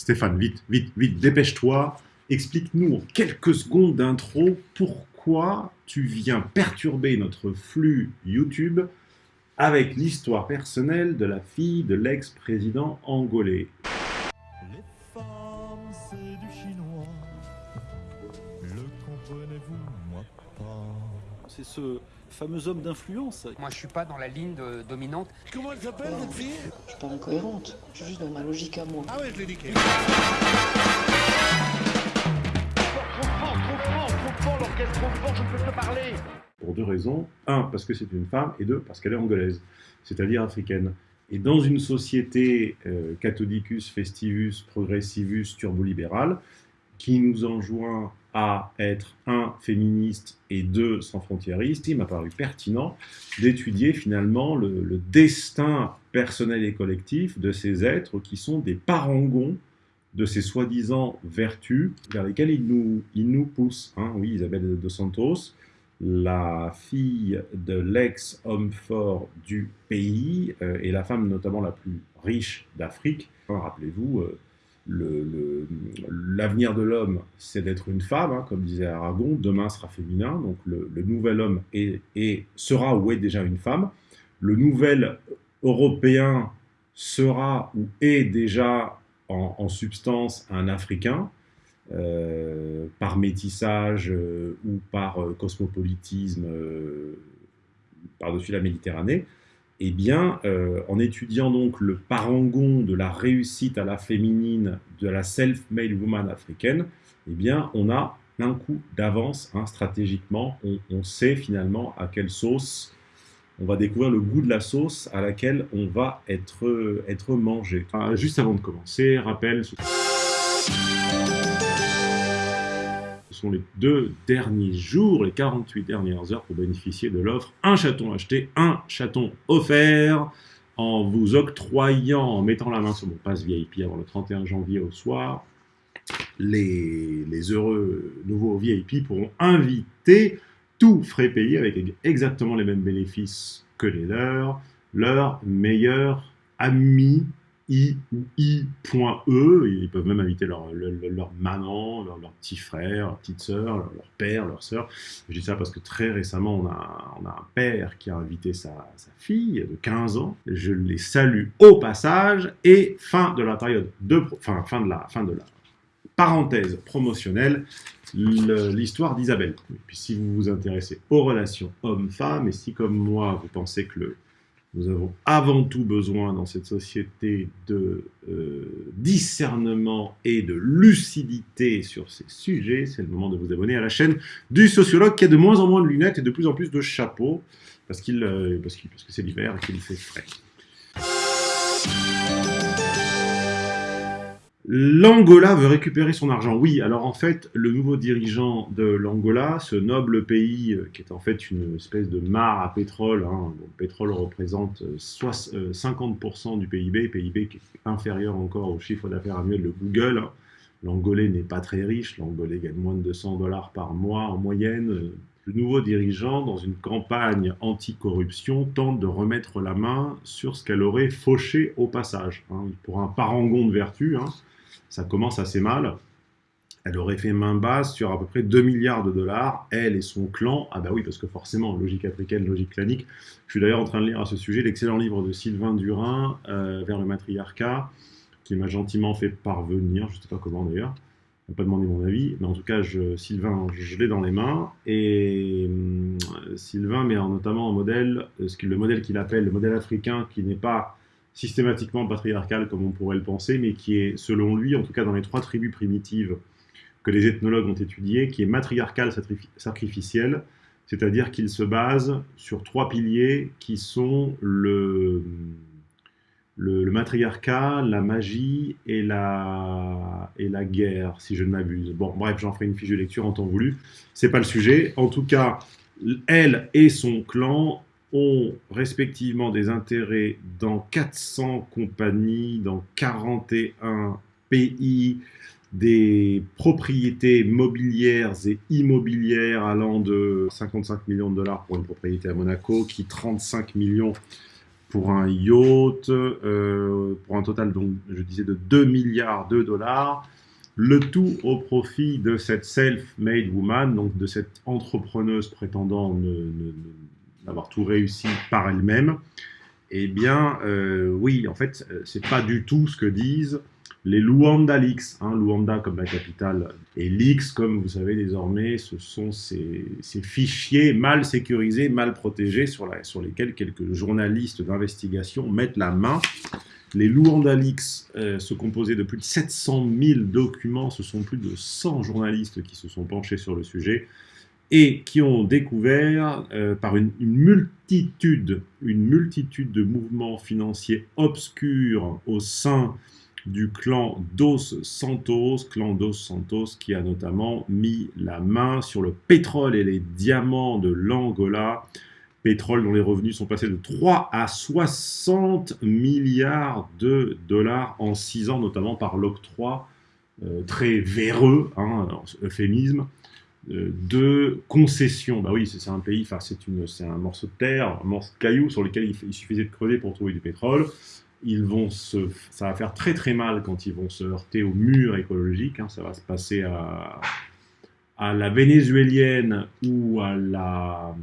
Stéphane, vite, vite, vite, dépêche-toi. Explique-nous en quelques secondes d'intro pourquoi tu viens perturber notre flux YouTube avec l'histoire personnelle de la fille de l'ex-président angolais. C'est ce fameux homme d'influence. Moi, je suis pas dans la ligne dominante. Comment elle s'appelle, cette fille? Je suis pas incohérente. Je suis juste dans ma logique à moi. Ah ouais, je l'ai niqué. Trop fort, trop fort, trop fort, l'orchestre trop fort, je ne peux te parler. Pour deux raisons. Un, parce que c'est une femme, et deux, parce qu'elle est angolaise, c'est-à-dire africaine. Et dans une société euh, catholicus, festivus, progressivus, turbolibérale, qui nous enjoint à être, un, féministe et deux, sans frontiériste, il m'a paru pertinent d'étudier finalement le, destin personnel et collectif de ces êtres qui sont des parangons de ces soi-disant vertus vers lesquelles ils nous, ils nous poussent. Hein. Oui, Isabelle de Santos, la fille de l'ex-homme fort du pays euh, et la femme notamment la plus riche d'Afrique. Rappelez-vous, euh, l'avenir de l'homme, c'est d'être une femme, hein, comme disait Aragon, demain sera féminin, donc le, nouvel homme est, sera ou est déjà une femme. Le nouvel européen sera ou est déjà en, substance un Africain, euh, par métissage euh, ou par euh, cosmopolitisme par-dessus la Méditerranée eh bien, euh, en étudiant donc le parangon de la réussite à la féminine de la self-made woman africaine, eh bien, on a un coup d'avance hein, stratégiquement. On, sait finalement à quelle sauce on va découvrir le goût de la sauce à laquelle on va être, être mangé. Ah, juste avant de commencer, rappel sont les deux derniers jours, les 48 dernières heures pour bénéficier de l'offre. Un chaton acheté, un chaton offert en vous octroyant, en mettant la main sur mon passe VIP avant le 31 janvier au soir, les, heureux nouveaux VIP pourront inviter tout frais payé avec exactement les mêmes bénéfices que les leurs, leur meilleur ami I ou I.E. Ils peuvent même inviter leur, leur, maman, leur, petit frère, leur petite sœur, leur, père, leur sœur. Je dis ça parce que très récemment, on a, on a un père qui a invité sa, sa, fille de 15 ans. Je les salue au passage. Et fin de la période de... Enfin, fin de la, fin de la parenthèse promotionnelle, l'histoire d'Isabelle. Puis si vous vous intéressez aux relations hommes-femmes, et si comme moi, vous pensez que le nous avons avant tout besoin dans cette société de euh, discernement et de lucidité sur ces sujets. C'est le moment de vous abonner à la chaîne du sociologue qui a de moins en moins de lunettes et de plus en plus de chapeaux parce, qu'il, euh, parce, parce que c'est l'hiver et qu'il fait frais. L'Angola veut récupérer son argent. Oui, alors en fait, le nouveau dirigeant de l'Angola, ce noble pays euh, qui est en fait une espèce de mare à pétrole, hein, le pétrole représente 50% euh, du PIB, PIB qui est inférieur encore au chiffre d'affaires annuel de Google. Hein. L'Angolais n'est pas très riche, l'Angolais gagne moins de 200 dollars par mois en moyenne. Le nouveau dirigeant, dans une campagne anti-corruption, tente de remettre la main sur ce qu'elle aurait fauché au passage. Hein. Pour un parangon de vertu, ça commence assez mal. Elle aurait fait main basse sur à peu près 2 milliards de dollars, elle et son clan. Ah bah oui, parce que forcément, logique africaine, logique clanique. Je suis d'ailleurs en train de lire à ce sujet l'excellent livre de Sylvain Durin, euh, Vers le matriarcat, qui m'a gentiment fait parvenir, je ne sais pas comment d'ailleurs, il n'a pas demandé mon avis, mais en tout cas, Sylvain, je, l'ai dans les mains, et euh, Sylvain met notamment en modèle, euh, ce le modèle qu'il appelle le modèle africain, qui n'est pas systématiquement patriarcal comme on pourrait le penser, mais qui est, selon lui, en tout cas dans les trois tribus primitives que les ethnologues ont étudiées, qui est matriarcal sacrificiel, c'est-à-dire qu'il se base sur trois piliers qui sont le, le, matriarcat, la magie et la, et la guerre, si je ne m'abuse. Bon, bref, j'en ferai une fiche de lecture en temps voulu. C'est pas le sujet. En tout cas, elle et son clan ont respectivement des intérêts dans 400 compagnies, dans 41 pays, des propriétés mobilières et immobilières allant de 55 millions de dollars pour une propriété à Monaco, qui 35 millions pour un yacht, euh, pour un total, donc, je disais, de 2 milliards de dollars. Le tout au profit de cette self-made woman, donc de cette entrepreneuse prétendant n'avoir tout réussi par elle-même. Eh bien, euh, oui, en fait, euh, c'est pas du tout ce que disent les Luanda Leaks, hein, Luanda comme la capitale, et Leaks, comme vous savez désormais, ce sont ces, fichiers mal sécurisés, mal protégés, sur lesquels quelques journalistes d'investigation mettent la main. Les Luanda Leaks euh, se composaient de plus de 700 000 documents, ce sont plus de 100 journalistes qui se sont penchés sur le sujet, et qui ont découvert euh, par une, multitude, une multitude de mouvements financiers obscurs au sein du clan Dos Santos, clan Dos Santos qui a notamment mis la main sur le pétrole et les diamants de l'Angola, pétrole dont les revenus sont passés de 3 à 60 milliards de dollars en 6 ans, notamment par l'octroi euh, très véreux, hein, euphémisme, de concessions. Bah oui, c'est un pays, c'est un morceau de terre, un morceau de caillou sur lequel il, suffisait de creuser pour trouver du pétrole ils vont ça va faire très très mal quand ils vont se heurter au mur écologique. Hein. ça va se passer à, à la vénézuélienne ou à la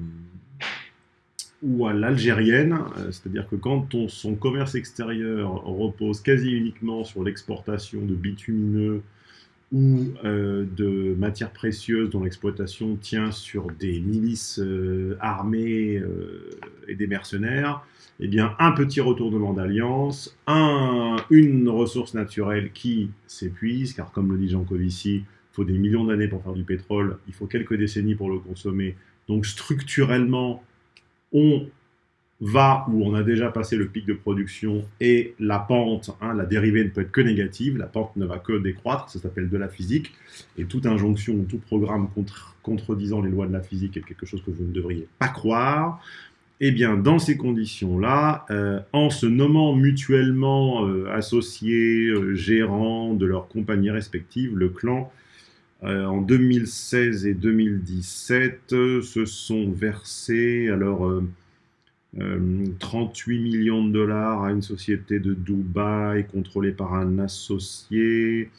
ou à l'algérienne, euh, c'est-à-dire que quand son commerce extérieur repose quasi uniquement sur l'exportation de bitumineux ou euh, de matières précieuses dont l'exploitation tient sur des milices euh, armées et des mercenaires, eh bien, un petit retournement d'alliance, un, une ressource naturelle qui s'épuise, car comme le dit Jean Covici, il faut des millions d'années pour faire du pétrole, il faut quelques décennies pour le consommer. Donc structurellement, on va où on a déjà passé le pic de production et la pente, hein, la dérivée ne peut être que négative, la pente ne va que décroître, ça s'appelle de la physique, et toute injonction, tout programme contre, contredisant les lois de la physique est quelque chose que vous ne devriez pas croire. Eh bien, dans ces conditions-là, euh, en se nommant mutuellement euh, associés, euh, gérants de leurs compagnies respectives, le clan, en 2016 et 2017, se sont versés alors 38 millions de dollars à une société de Dubaï contrôlée par un associé,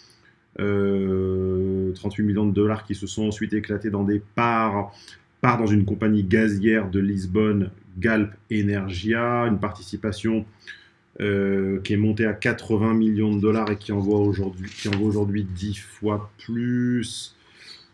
38 millions de dollars qui se sont ensuite éclatés dans des parts part dans une compagnie gazière de Lisbonne Galp Energia, une participation euh, qui est montée à 80 millions de dollars et qui en vaut aujourd'hui aujourd'hui 10 fois plus.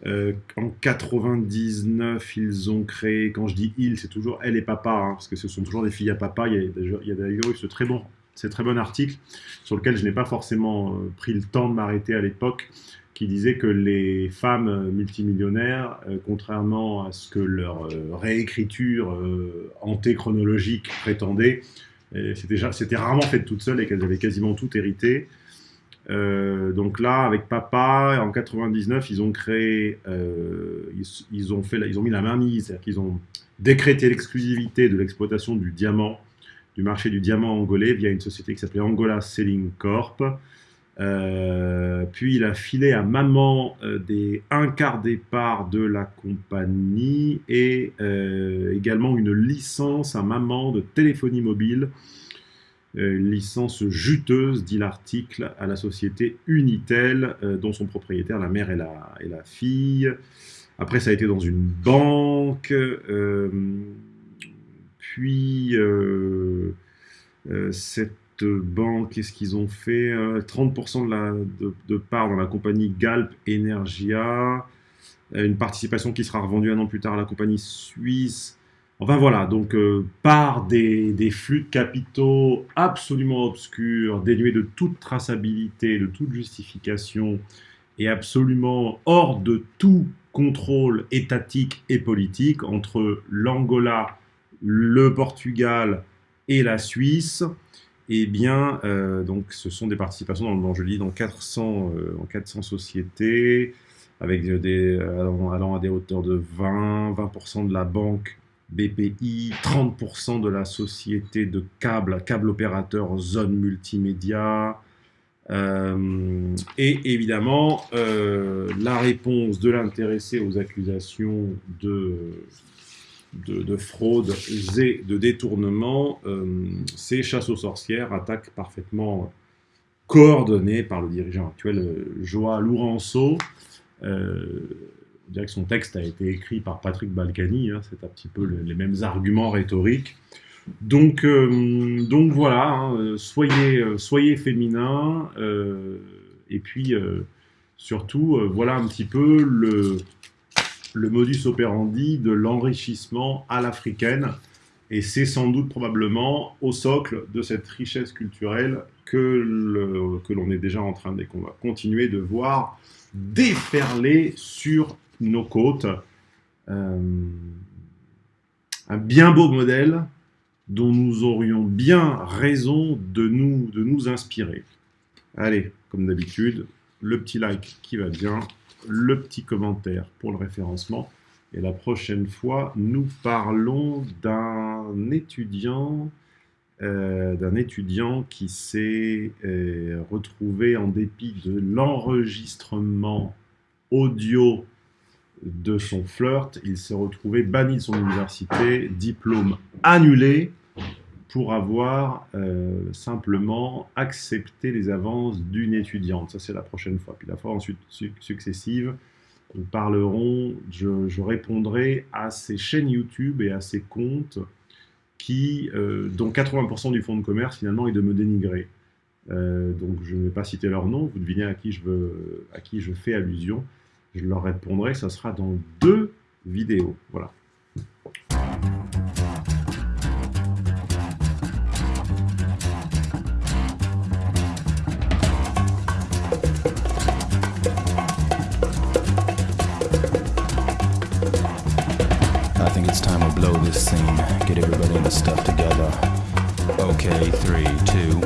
Euh, en 99, ils ont créé, quand je dis ils, c'est toujours elle et papa, hein, parce que ce sont toujours des filles à papa. Il y a, d'ailleurs eu ce très bon, très bon article sur lequel je n'ai pas forcément euh, pris le temps de m'arrêter à l'époque, qui disait que les femmes multimillionnaires, euh, contrairement à ce que leur réécriture antéchronologique prétendait, c'était rarement fait toutes seules et qu'elles avaient quasiment tout hérité. Donc là, avec papa, en 99, ils ont créé, ils, ont fait, mis la main mise, c'est-à-dire qu'ils ont décrété l'exclusivité de l'exploitation du diamant, du marché du diamant angolais via une société qui s'appelait Angola Selling Corp. Euh, puis il a filé à maman euh, des un quart des parts de la compagnie et euh, également une licence à maman de téléphonie mobile, licence juteuse, dit l'article, à la société Unitel, dont sont propriétaires la mère et la, fille. Après, ça a été dans une banque, puis cette banque, qu'est-ce qu'ils ont fait 30% euh, de, de, part dans la compagnie Galp Energia, euh, une participation qui sera revendue un an plus tard à la compagnie suisse. Enfin voilà, donc euh, part des, flux de capitaux absolument obscurs, dénués de toute traçabilité, de toute justification, et absolument hors de tout contrôle étatique et politique entre l'Angola, le Portugal et la Suisse, eh bien, euh, donc, ce sont des participations, dans, je lis, dans 400, euh, en 400 sociétés, avec des, allant, à des hauteurs de 20, 20% de la banque BPI, 30% de la société de câble, câble opérateur zone multimédia, euh, et évidemment, la réponse de l'intéressé aux accusations de, de, fraudes et de détournements, ces chasses aux sorcières attaquent parfaitement coordonnées par le dirigeant actuel, Joa Lourenço. On dirait que son texte a été écrit par Patrick Balkany, hein, c'est un petit peu les mêmes arguments rhétoriques. Donc, donc voilà, hein, soyez, soyez féminins, et puis surtout, voilà un petit peu le, modus operandi de l'enrichissement à l'africaine. Et c'est sans doute probablement au socle de cette richesse culturelle que, l'on est déjà en train de, continuer de voir déferler sur nos côtes. Euh, un bien beau modèle dont nous aurions bien raison de nous, de nous inspirer. Allez, comme d'habitude, le petit like qui va bien, le petit commentaire pour le référencement. Et la prochaine fois, nous parlons d'un étudiant, euh, d'un étudiant qui s'est euh, retrouvé en dépit de l'enregistrement audio de son flirt, il s'est retrouvé banni de son université, diplôme annulé, pour avoir euh, simplement accepté les avances d'une étudiante. Ça, c'est la prochaine fois. Puis la fois ensuite successive, nous parlerons, je, répondrai à ces chaînes YouTube et à ces comptes qui, euh, dont 80% du fonds de commerce, finalement, est de me dénigrer. Euh, donc, je ne vais pas citer leur nom, vous devinez à qui je, veux, à qui je fais allusion. Je leur répondrai, ça sera dans deux vidéos. Voilà. blow this scene, get everybody in the stuff together. Okay, three, two,